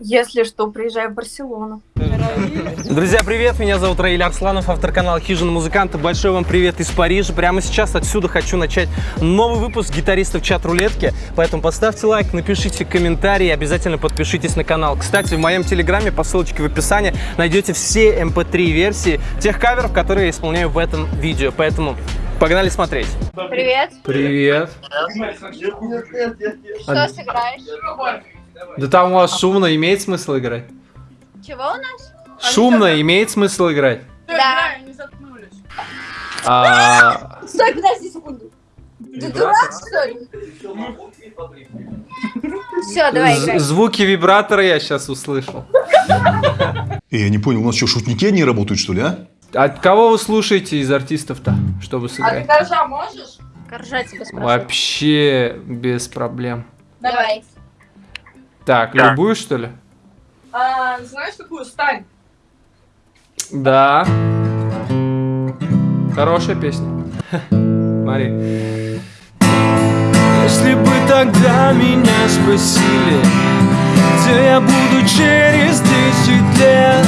Если что, приезжай в Барселону. Друзья, привет! Меня зовут Раиль Арсланов, автор канала Хижина Музыканта. Большой вам привет из Парижа. Прямо сейчас отсюда хочу начать новый выпуск гитаристов чат рулетки. Поэтому поставьте лайк, напишите комментарий и обязательно подпишитесь на канал. Кстати, в моем телеграме по ссылочке в описании найдете все mp3 эм версии тех каверов, которые я исполняю в этом видео. Поэтому Погнали смотреть. Привет. Привет. Что сыграешь? Да там у вас шумно, имеет смысл играть? Чего у нас? Шумно, имеет смысл играть? Да. Они заткнулись. А, Стой, подожди секунду. Ты дурак, что ли? Все, давай играй. звуки вибратора я сейчас услышал. Эй, я не понял, у нас что, шутники одни работают, что ли, а? А кого вы слушаете из артистов-то, чтобы А ты сыграть? горжа можешь? Коржа тебя спрашиваю. Вообще без проблем. Давай. Так, любую что ли? А, знаешь какую? Стань. Да. Хорошая песня. Смотри. Если бы тогда меня спросили, где я буду через 10 лет,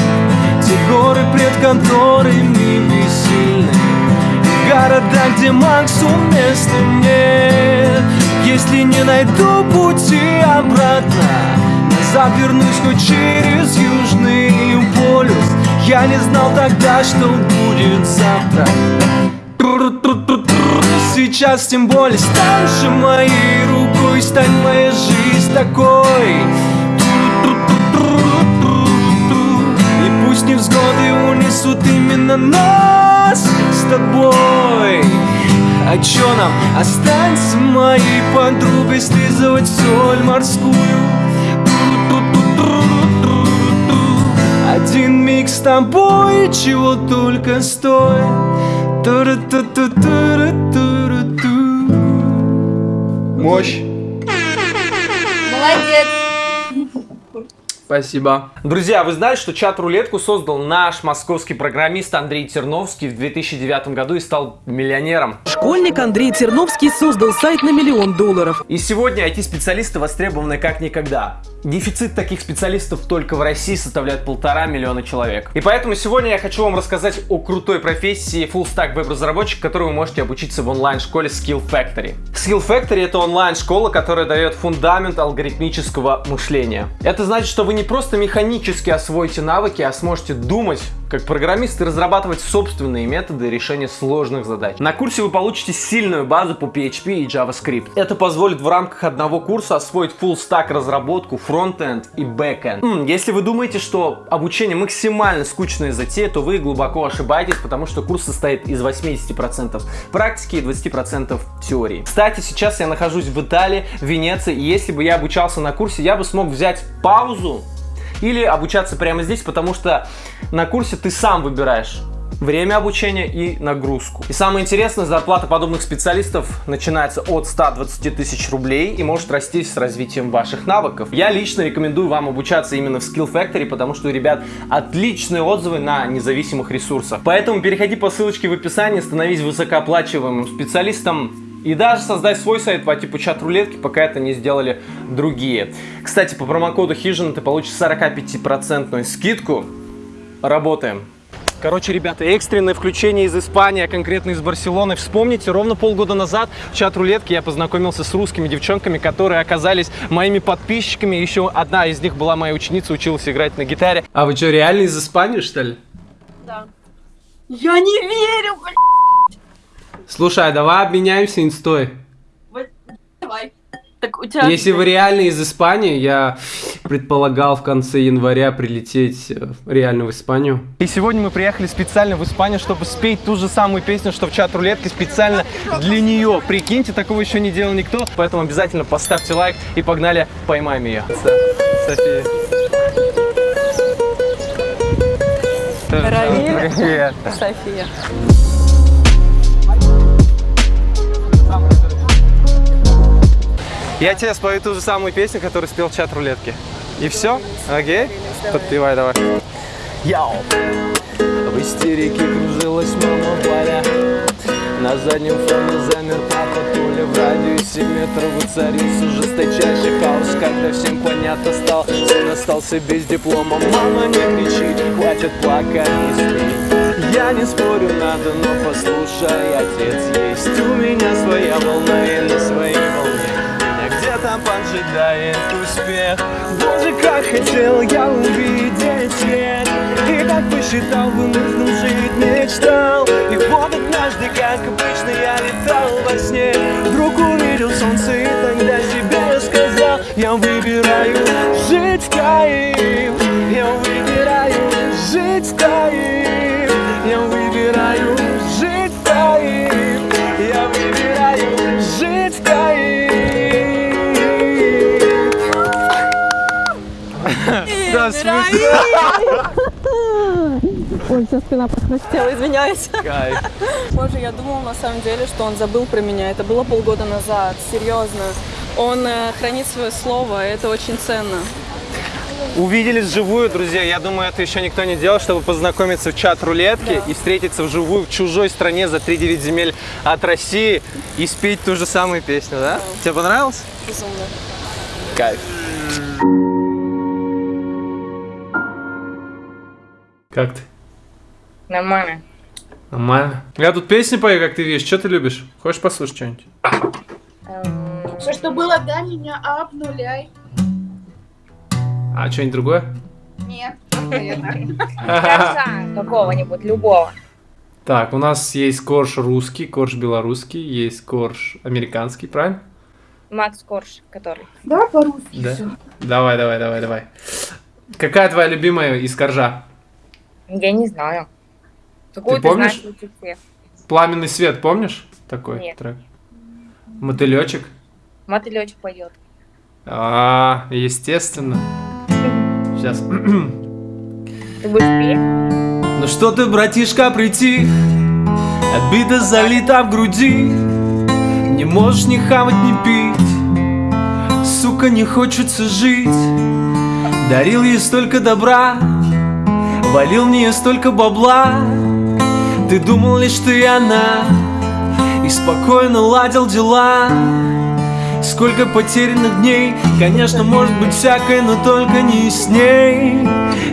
те горы пред конторами бессильны, и города, где максимум места нет. Если не найду пути обратно, назад вернусь хоть через Южный полюс. Я не знал тогда, что будет завтра. Сейчас тем более стань же моей рукой, стань моя жизнь такой. И пусть невзгоды унесут именно нас с тобой. А чё нам? Останься моей подругой Слизывать соль морскую. Один миг с тобой Чего только стоит. Мощь Спасибо. Друзья, вы знали, что чат-рулетку создал наш московский программист Андрей Терновский в 2009 году и стал миллионером. Школьник Андрей Терновский создал сайт на миллион долларов. И сегодня IT-специалисты востребованы как никогда. Дефицит таких специалистов только в России составляет полтора миллиона человек. И поэтому сегодня я хочу вам рассказать о крутой профессии Full Stack веб-разработчик, которой вы можете обучиться в онлайн-школе Skill Factory. Skill Factory это онлайн-школа, которая дает фундамент алгоритмического мышления. Это значит, что вы не просто механически освоите навыки, а сможете думать как программист и разрабатывать собственные методы решения сложных задач. На курсе вы получите сильную базу по PHP и JavaScript. Это позволит в рамках одного курса освоить full stack разработку, фронтенд и бэкенд. М, Если вы думаете, что обучение максимально скучная затея, то вы глубоко ошибаетесь, потому что курс состоит из 80% практики и 20% теории. Кстати, сейчас я нахожусь в Италии, в Венеции, и если бы я обучался на курсе, я бы смог взять паузу или обучаться прямо здесь, потому что на курсе ты сам выбираешь время обучения и нагрузку. И самое интересное, зарплата подобных специалистов начинается от 120 тысяч рублей и может расти с развитием ваших навыков. Я лично рекомендую вам обучаться именно в Skill Factory, потому что у ребят отличные отзывы на независимых ресурсах. Поэтому переходи по ссылочке в описании, становись высокооплачиваемым специалистом и даже создай свой сайт по типу чат-рулетки, пока это не сделали другие. Кстати, по промокоду Хижина ты получишь 45% скидку. Работаем. Короче, ребята, экстренное включение из Испании, а конкретно из Барселоны. Вспомните, ровно полгода назад в чат-рулетке я познакомился с русскими девчонками, которые оказались моими подписчиками. Еще одна из них была моя ученица, училась играть на гитаре. А вы что, реально из Испании, что ли? Да. Я не верю, блядь. Слушай, а давай обменяемся инстой. Так у тебя... Если вы реально из Испании, я предполагал в конце января прилететь э, реально в Испанию. И сегодня мы приехали специально в Испанию, чтобы спеть ту же самую песню, что в чат рулетке, специально для нее. Прикиньте, такого еще не делал никто. Поэтому обязательно поставьте лайк и погнали, поймаем ее. София. Равиль. София. Я тебе спою ту же самую песню, которую спел чат рулетки. И все? Окей? Подпевай давай. Яу! В истерике кружилась мама Валя. На заднем фоне замер папа Толя В радиусе метров воцарился жесточайший хаос Когда всем понятно стал, сын остался без диплома Мама не кричи, хватит плакать, не спи Я не спорю, надо, но послушай, отец есть У меня своя волна поджидает успех. Боже, как хотел я увидеть свет. И как посчитал, вынырнул жить мечтал. И вот однажды, как обычно, я летал во сне. Вдруг увидел солнце и тогда себе сказал Я выбираю жить в Я выбираю жить в Ой, вся спина похрустела, извиняюсь. Кайф. Боже, я думала на самом деле, что он забыл про меня. Это было полгода назад, серьезно. Он э, хранит свое слово, это очень ценно. Увиделись вживую, друзья. Я думаю, это еще никто не делал, чтобы познакомиться в чат рулетки и встретиться вживую в чужой стране за 3-9 земель от России и спеть ту же самую песню, да? Тебе понравилось? Безумно. Кайф. Как ты? Нормально. Нормально. Я тут песни пою, как ты видишь. Что ты любишь? Хочешь послушать что-нибудь? Все, что было до меня, обнуляй. А что-нибудь другое? Нет. Какого-нибудь, любого. Так, у нас есть корж русский, корж белорусский, есть корж американский, правильно? Макс Корж, который. Да. Давай, давай, давай, давай. Какая твоя любимая из коржа? Я не знаю. Какую Ты ты, помнишь? знаешь? Пламенный свет, помнишь такой Нет. трек? Мотылечек. Мотылечек поет. А, естественно. Сейчас. Ты будешь петь? Ну что ты, братишка, прийти? Обида залита в груди. Не можешь ни хавать, ни пить. Сука, не хочется жить. Дарил ей столько добра. Валил в нее столько бабла. Ты думал лишь ты и она. И спокойно ладил дела. Сколько потерянных дней Конечно, может быть всякое, но только не с ней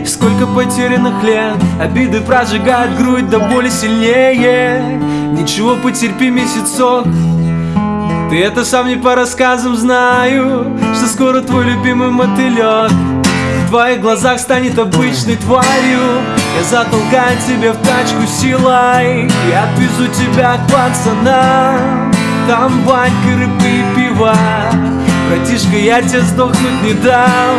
Сколько потерянных лет Обиды прожигают грудь до боли сильнее Ничего, потерпи месяцок Ты это сам не по рассказам знаю Что скоро твой любимый мотылек В твоих глазах станет обычной тварью. Я затолкаю тебя в тачку силой. И отвезу тебя к пацанам Там банька, рыбка и пиво. Братишка, я тебе сдохнуть не дам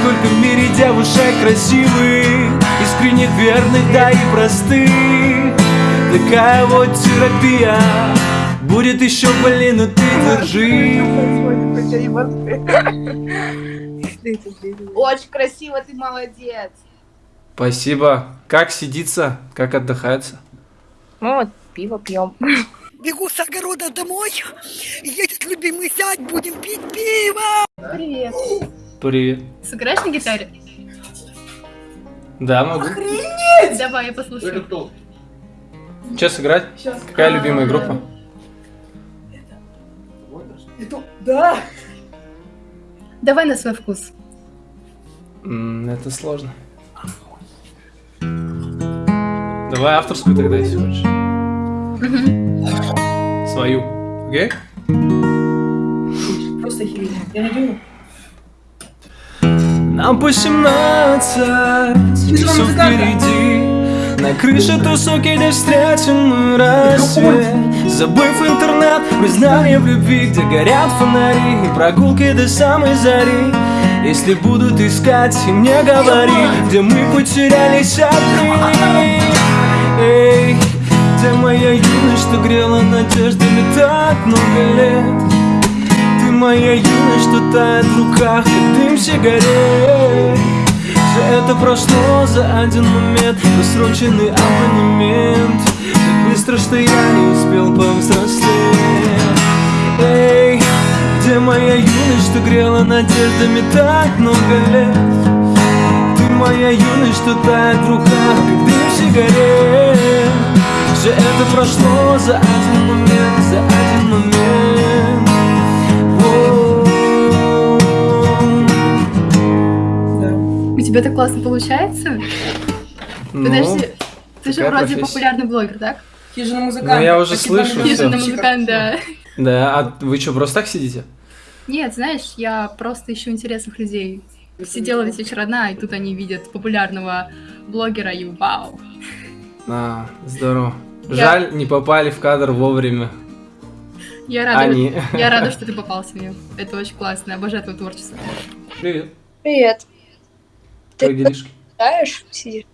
Сколько в мире девушек красивых Искренне верных, да и простых. Такая вот терапия. Будет еще больнее, но ты держи Очень красиво, ты молодец. Спасибо. Как сидится? Как отдыхается? Мы вот пиво пьем. Бегу с огорода домой, едет любимый зять, будем пить пиво. Привет. Привет. Сыграешь на гитаре? Да, могу. Давай, я послушаю. Что сыграть? Какая любимая группа? Давай на свой вкус. Это сложно. Давай авторскую тогда, если хочешь. Свою. Окей? Нам по 17, все впереди На крыше тусовки, где встретим мы рассвет Забыв интернет, признание в любви Где горят фонари и прогулки до самой зари. Если будут искать, и мне говори Где мы потерялись одни. Эй, где моя юность, что грела надеждами так много лет? Ты моя юность, что тает в руках, как дым сигарет это прошло за один момент. Просроченный абонемент. Так быстро, что я не успел повзрослеть. Эй, где моя юность, что грела надеждами так много лет? Ты моя юность, что тает в руках, как дым сигарет. Все это прошло за один момент, за один момент тебя так классно получается? Ну, Подожди, ты же вроде профессия. популярный блогер, так? Хижина Ну, музыканта. я уже слышу. Хижина музыкант, да. Да, а вы что, просто так сидите? Нет, знаешь, я просто ищу интересных людей. Сидела весь вечер одна, и тут они видят популярного блогера, и вау. А, здорово. Я- Жаль, не попали в кадр вовремя. Я рада, Они. я рада, что ты попался мне. Это очень классно, обожаю твое творчество. Привет. Привет. Как Ты делишки? играешь? Сидишь?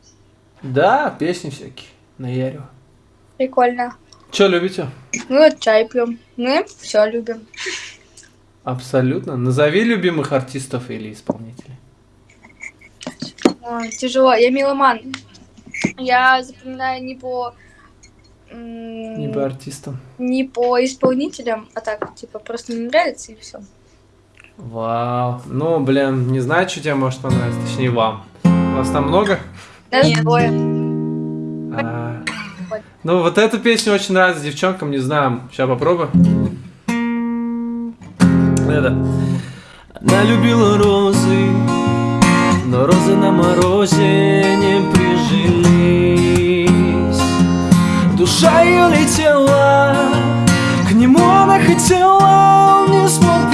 Да, песни всякие. Наяриваю. Прикольно. Че любите? Мы вот чай пьем. Мы все любим. Абсолютно. Назови любимых артистов или исполнителей. Ой, тяжело. Я меломан. Я запоминаю не по... Не по артистам. не по исполнителям, а так, типа, просто мне нравится и все. Вау. Ну, блин, не знаю, что тебе может понравиться. Точнее, вам. У вас там много? Нас двое. А, Ну, вот эту песню очень нравится девчонкам, не знаю. Сейчас попробую. Это. Она любила розы, но розы на морозе не прижились. Душа ее летела, к нему она хотела, он не смог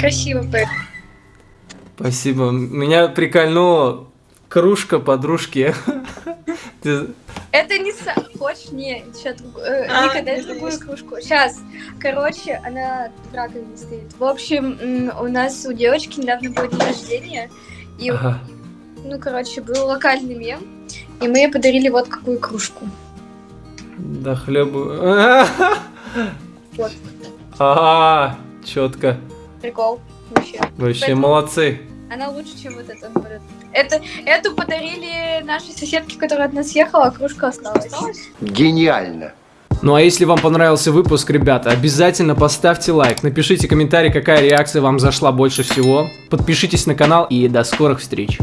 красиво поешь. Спасибо. Меня прикольнула кружка подружки. Это не са... Хочешь? Не, сейчас А, Ника, дай это другую кружку. Сейчас. Короче, она в раковине стоит. В общем, у нас у девочки недавно было день рождения. И, Ага. ну, короче, был локальный мем. И мы ей подарили вот какую кружку. Да хлебу. Вот. Ага, четко. Прикол. Вообще. Вообще Поэтому- молодцы. Она лучше, чем вот эта. Это, эту подарили нашей соседке, которая от нас ехала, а кружка осталась. Гениально. Ну а если вам понравился выпуск, ребята, обязательно поставьте лайк, напишите комментарий, какая реакция вам зашла больше всего, подпишитесь на канал и до скорых встреч.